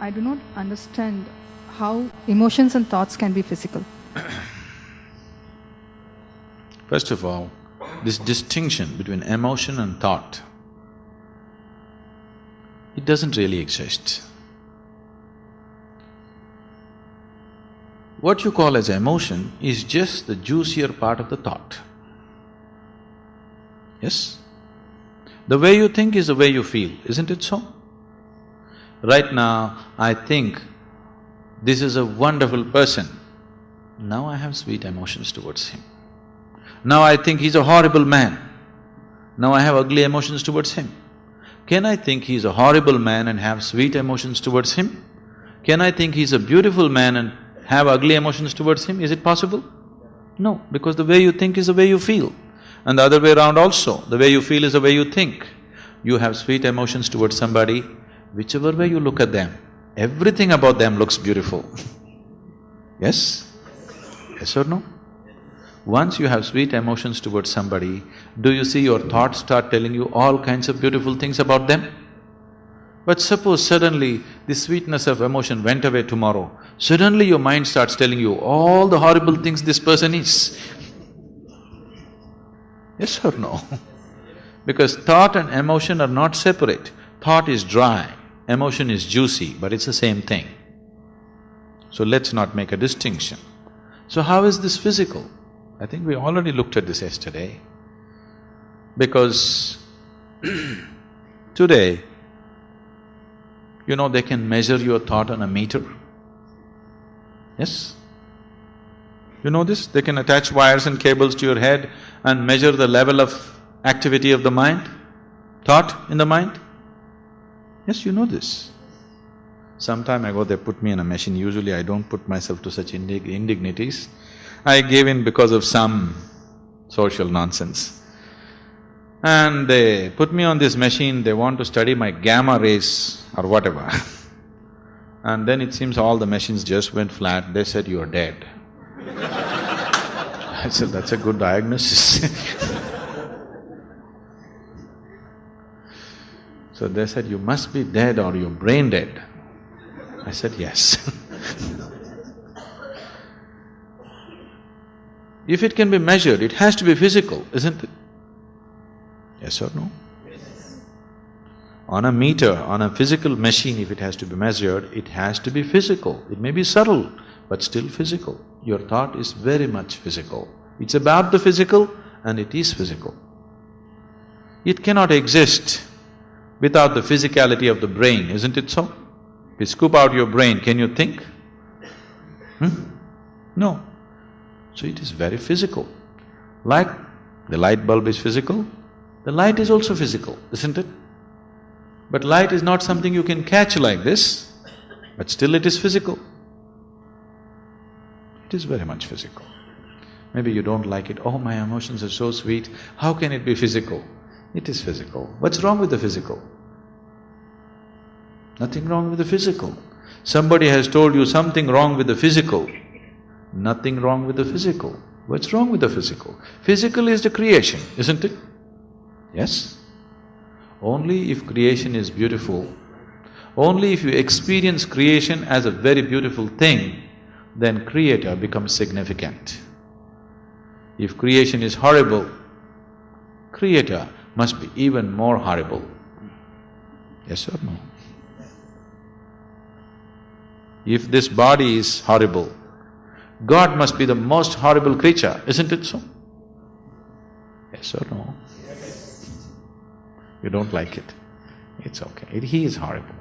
I do not understand how emotions and thoughts can be physical. First of all, this distinction between emotion and thought, it doesn't really exist. What you call as emotion is just the juicier part of the thought. Yes? The way you think is the way you feel, isn't it so? Right now, I think this is a wonderful person. Now I have sweet emotions towards him. Now I think he's a horrible man. Now I have ugly emotions towards him. Can I think he's a horrible man and have sweet emotions towards him? Can I think he's a beautiful man and have ugly emotions towards him? Is it possible? No, because the way you think is the way you feel. And the other way around also, the way you feel is the way you think. You have sweet emotions towards somebody, whichever way you look at them, everything about them looks beautiful. yes? Yes or no? Once you have sweet emotions towards somebody, do you see your thoughts start telling you all kinds of beautiful things about them? But suppose suddenly the sweetness of emotion went away tomorrow, suddenly your mind starts telling you all the horrible things this person is. Yes or no? because thought and emotion are not separate. Thought is dry, emotion is juicy, but it's the same thing. So let's not make a distinction. So how is this physical? I think we already looked at this yesterday. Because today, you know, they can measure your thought on a meter. Yes? You know this? They can attach wires and cables to your head and measure the level of activity of the mind, thought in the mind. Yes, you know this. Sometime ago they put me in a machine, usually I don't put myself to such indig indignities. I gave in because of some social nonsense. And they put me on this machine, they want to study my gamma rays or whatever. and then it seems all the machines just went flat, they said, you're dead. I said, that's a good diagnosis So they said, you must be dead or you're brain dead. I said, yes If it can be measured, it has to be physical, isn't it? Yes or no? Yes. On a meter, on a physical machine, if it has to be measured, it has to be physical. It may be subtle, but still physical. Your thought is very much physical. It's about the physical and it is physical. It cannot exist without the physicality of the brain, isn't it so? If you scoop out your brain, can you think? Hmm? No. So it is very physical. Like the light bulb is physical, the light is also physical, isn't it? But light is not something you can catch like this, but still it is physical. It is very much physical. Maybe you don't like it, oh my emotions are so sweet, how can it be physical? It is physical. What's wrong with the physical? Nothing wrong with the physical. Somebody has told you something wrong with the physical, Nothing wrong with the physical. What's wrong with the physical? Physical is the creation, isn't it? Yes? Only if creation is beautiful, only if you experience creation as a very beautiful thing, then creator becomes significant. If creation is horrible, creator must be even more horrible. Yes or no? If this body is horrible, God must be the most horrible creature, isn't it so? Yes or no? Yes. You don't like it? It's okay, he is horrible